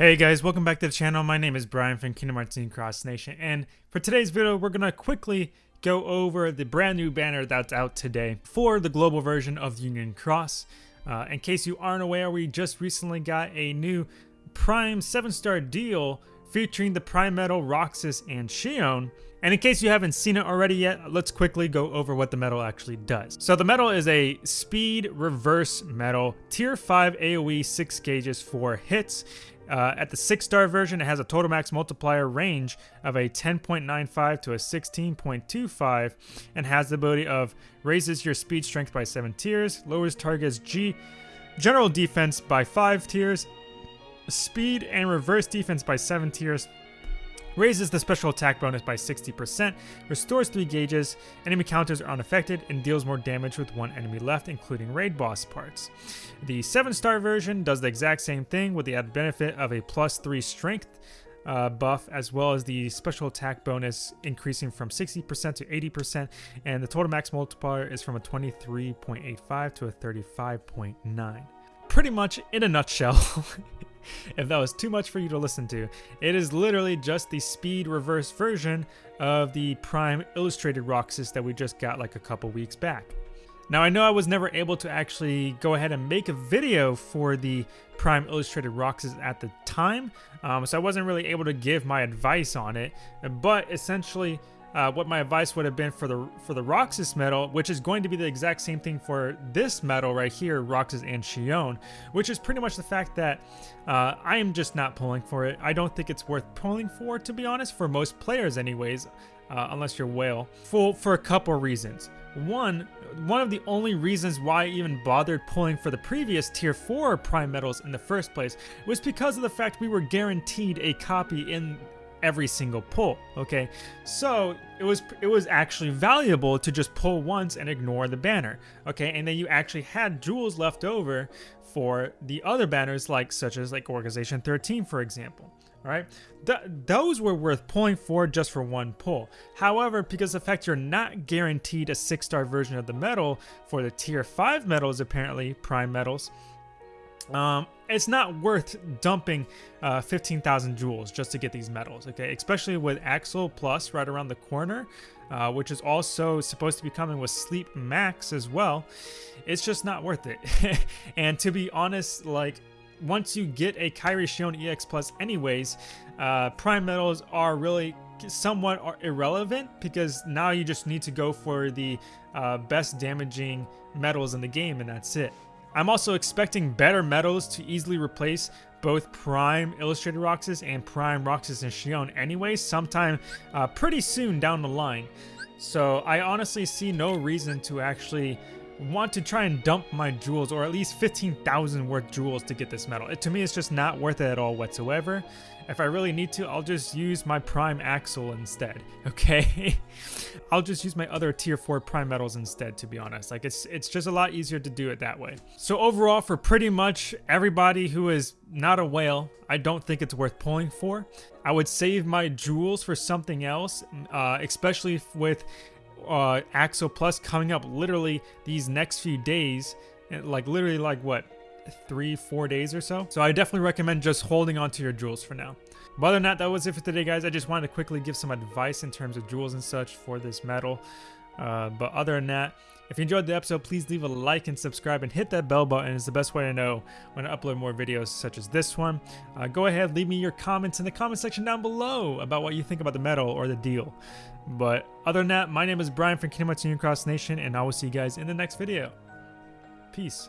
Hey guys, welcome back to the channel. My name is Brian from Kingdom Hearts Team Cross Nation, and for today's video, we're gonna quickly go over the brand new banner that's out today for the global version of Union Cross. Uh, in case you aren't aware, we just recently got a new Prime 7-star deal featuring the Prime Medal, Roxas, and Xion. And in case you haven't seen it already yet, let's quickly go over what the medal actually does. So the medal is a speed reverse medal, tier 5 AoE 6 gauges for hits. Uh, at the 6 star version, it has a total max multiplier range of a 10.95 to a 16.25 and has the ability of raises your speed strength by 7 tiers, lowers target's G general defense by 5 tiers, speed and reverse defense by 7 tiers, raises the special attack bonus by 60%, restores 3 gauges, enemy counters are unaffected, and deals more damage with one enemy left, including raid boss parts. The 7 star version does the exact same thing with the added benefit of a plus 3 strength uh, buff as well as the special attack bonus increasing from 60% to 80% and the total max multiplier is from a 23.85 to a 35.9 pretty much in a nutshell if that was too much for you to listen to. It is literally just the speed reverse version of the Prime Illustrated Roxas that we just got like a couple weeks back. Now I know I was never able to actually go ahead and make a video for the Prime Illustrated Roxas at the time, um, so I wasn't really able to give my advice on it, but essentially uh, what my advice would have been for the for the Roxas medal, which is going to be the exact same thing for this medal right here, Roxas and Xion, which is pretty much the fact that uh, I am just not pulling for it. I don't think it's worth pulling for, to be honest, for most players anyways, uh, unless you're Whale, for, for a couple reasons. One, one of the only reasons why I even bothered pulling for the previous tier 4 prime medals in the first place was because of the fact we were guaranteed a copy in every single pull okay? So it was it was actually valuable to just pull once and ignore the banner okay? And then you actually had jewels left over for the other banners like such as like organization 13 for example all right Th those were worth pulling for just for one pull. However because the fact you're not guaranteed a six star version of the medal for the tier 5 medals apparently prime medals um, it's not worth dumping uh, 15,000 jewels just to get these medals, okay? Especially with Axel Plus right around the corner, uh, which is also supposed to be coming with Sleep Max as well. It's just not worth it. and to be honest, like, once you get a Kairi Xion EX Plus anyways, uh, Prime medals are really somewhat irrelevant because now you just need to go for the uh, best damaging medals in the game and that's it. I'm also expecting better medals to easily replace both Prime Illustrated Roxas and Prime Roxas and Xion anyway, sometime uh, pretty soon down the line. So I honestly see no reason to actually want to try and dump my jewels or at least 15,000 worth jewels to get this medal. It, to me, it's just not worth it at all whatsoever. If I really need to, I'll just use my Prime Axel instead, okay? I'll just use my other tier 4 Prime medals instead, to be honest. Like, it's, it's just a lot easier to do it that way. So overall, for pretty much everybody who is not a whale, I don't think it's worth pulling for. I would save my jewels for something else, uh, especially with uh, Axel Plus coming up literally these next few days, like literally like what, three, four days or so. So I definitely recommend just holding on to your jewels for now. But other than that, that was it for today, guys. I just wanted to quickly give some advice in terms of jewels and such for this medal. Uh, but other than that, if you enjoyed the episode, please leave a like and subscribe and hit that bell button. It's the best way to know when I upload more videos such as this one. Uh, go ahead, leave me your comments in the comment section down below about what you think about the medal or the deal. But other than that, my name is Brian from Kingdom Hearts Union Cross Nation, and I will see you guys in the next video. Peace.